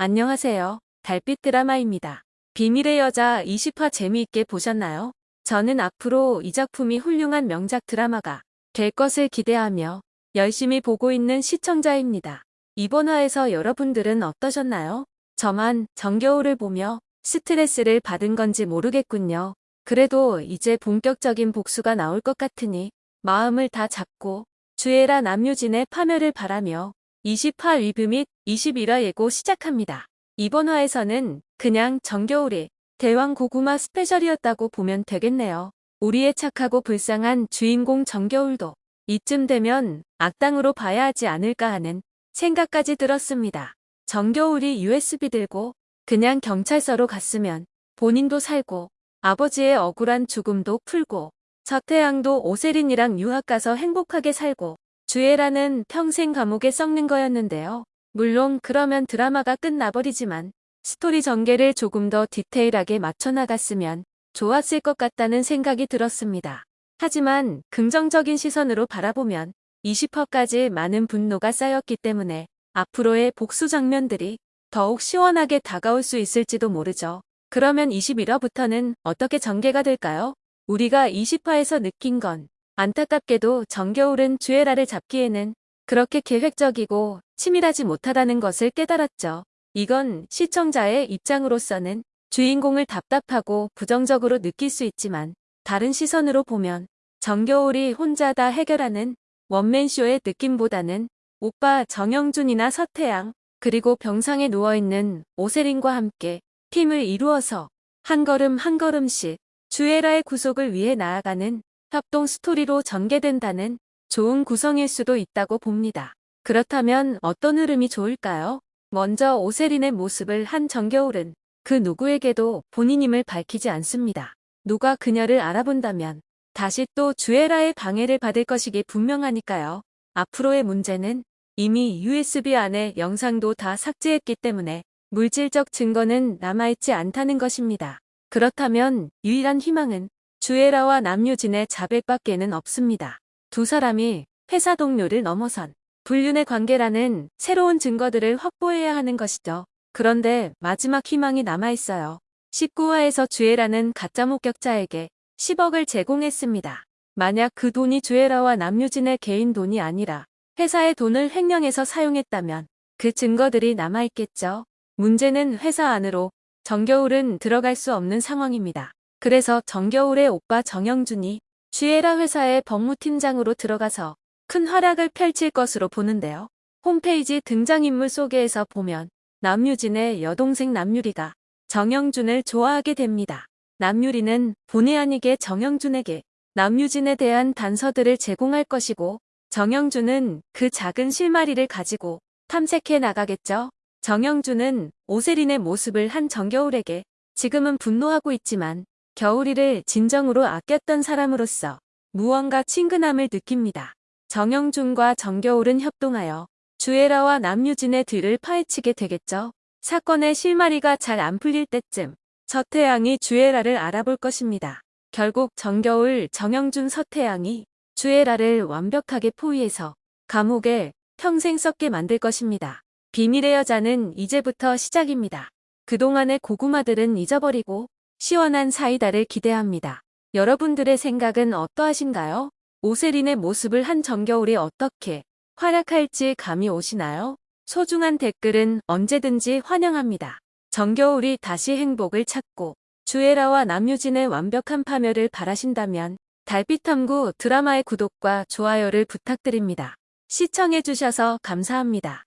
안녕하세요. 달빛 드라마입니다. 비밀의 여자 20화 재미있게 보셨나요? 저는 앞으로 이 작품이 훌륭한 명작 드라마가 될 것을 기대하며 열심히 보고 있는 시청자입니다. 이번 화에서 여러분들은 어떠셨나요? 저만 정겨울을 보며 스트레스를 받은 건지 모르겠군요. 그래도 이제 본격적인 복수가 나올 것 같으니 마음을 다 잡고 주애라 남유진의 파멸을 바라며 20화 리뷰 및 21화 예고 시작합니다. 이번 화에서는 그냥 정겨울의 대왕 고구마 스페셜이었다고 보면 되겠네요. 우리의 착하고 불쌍한 주인공 정겨울도 이쯤 되면 악당으로 봐야 하지 않을까 하는 생각까지 들었습니다. 정겨울이 USB 들고 그냥 경찰서로 갔으면 본인도 살고 아버지의 억울한 죽음도 풀고 서태양도 오세린이랑 유학 가서 행복하게 살고 주애라는 평생 감옥에 썩는 거였는데요. 물론 그러면 드라마가 끝나버리지만 스토리 전개를 조금 더 디테일하게 맞춰나갔으면 좋았을 것 같다는 생각이 들었습니다. 하지만 긍정적인 시선으로 바라보면 20화까지 많은 분노가 쌓였기 때문에 앞으로의 복수 장면들이 더욱 시원하게 다가올 수 있을지도 모르죠. 그러면 21화부터는 어떻게 전개가 될까요? 우리가 20화에서 느낀 건 안타깝게도 정겨울은 주애라를 잡기에는 그렇게 계획적이고 치밀하지 못하다는 것을 깨달았죠. 이건 시청자의 입장으로서는 주인공을 답답하고 부정적으로 느낄 수 있지만 다른 시선으로 보면 정겨울이 혼자 다 해결하는 원맨쇼의 느낌보다는 오빠 정영준이나 서태양 그리고 병상에 누워있는 오세린과 함께 팀을 이루어서 한 걸음 한 걸음씩 주애라의 구속을 위해 나아가는 협동 스토리로 전개된다는 좋은 구성일 수도 있다고 봅니다. 그렇다면 어떤 흐름이 좋을까요? 먼저 오세린의 모습을 한 정겨울은 그 누구에게도 본인임을 밝히지 않습니다. 누가 그녀를 알아본다면 다시 또 주애라의 방해를 받을 것이기 분명하니까요. 앞으로의 문제는 이미 USB 안에 영상도 다 삭제했기 때문에 물질적 증거는 남아있지 않다는 것입니다. 그렇다면 유일한 희망은 주애라와 남유진의 자백밖에는 없습니다. 두 사람이 회사 동료를 넘어선 불륜의 관계라는 새로운 증거들을 확보해야 하는 것이죠. 그런데 마지막 희망이 남아있어요. 19화에서 주애라는 가짜 목격자에게 10억을 제공했습니다. 만약 그 돈이 주애라와 남유진의 개인 돈이 아니라 회사의 돈을 횡령해서 사용했다면 그 증거들이 남아있겠죠. 문제는 회사 안으로 정겨울은 들어갈 수 없는 상황입니다. 그래서 정겨울의 오빠 정영준이 쥐에라 회사의 법무팀장으로 들어가서 큰 활약을 펼칠 것으로 보는데요. 홈페이지 등장인물 소개에서 보면 남유진의 여동생 남유리가 정영준을 좋아하게 됩니다. 남유리는 본의 아니게 정영준에게 남유진에 대한 단서들을 제공할 것이고 정영준은 그 작은 실마리를 가지고 탐색해 나가겠죠. 정영준은 오세린의 모습을 한 정겨울에게 지금은 분노하고 있지만 겨울이를 진정으로 아꼈던 사람으로서 무언가 친근함을 느낍니다. 정영준과 정겨울은 협동하여 주애라와 남유진의 뒤를 파헤치게 되겠죠. 사건의 실마리가 잘 안 풀릴 때쯤 서태양이 주애라를 알아볼 것입니다. 결국 정겨울, 정영준, 서태양이 주애라를 완벽하게 포위해서 감옥에 평생 썩게 만들 것입니다. 비밀의 여자는 이제부터 시작입니다. 그동안의 고구마들은 잊어버리고 시원한 사이다를 기대합니다. 여러분들의 생각은 어떠하신가요? 오세린의 모습을 한 정겨울이 어떻게 활약할지 감이 오시나요? 소중한 댓글은 언제든지 환영합니다. 정겨울이 다시 행복을 찾고 주애라와 남유진의 완벽한 파멸을 바라신다면 달빛탐구 드라마의 구독과 좋아요를 부탁드립니다. 시청해주셔서 감사합니다.